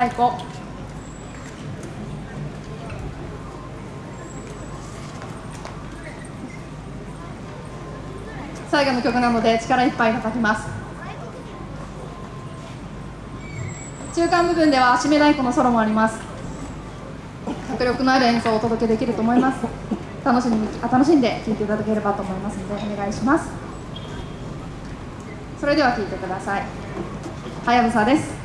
太鼓最後の曲なので力いっぱい叩きます。中間部分では締め太鼓のソロもあります。迫力のある演奏をお届けできると思います。楽しみあ楽しんで聴いていただければと思いますのでお願いします。それでは聴いてください。はやぶさです。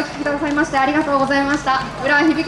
お聞きくださいましてありがとうございました。浦響け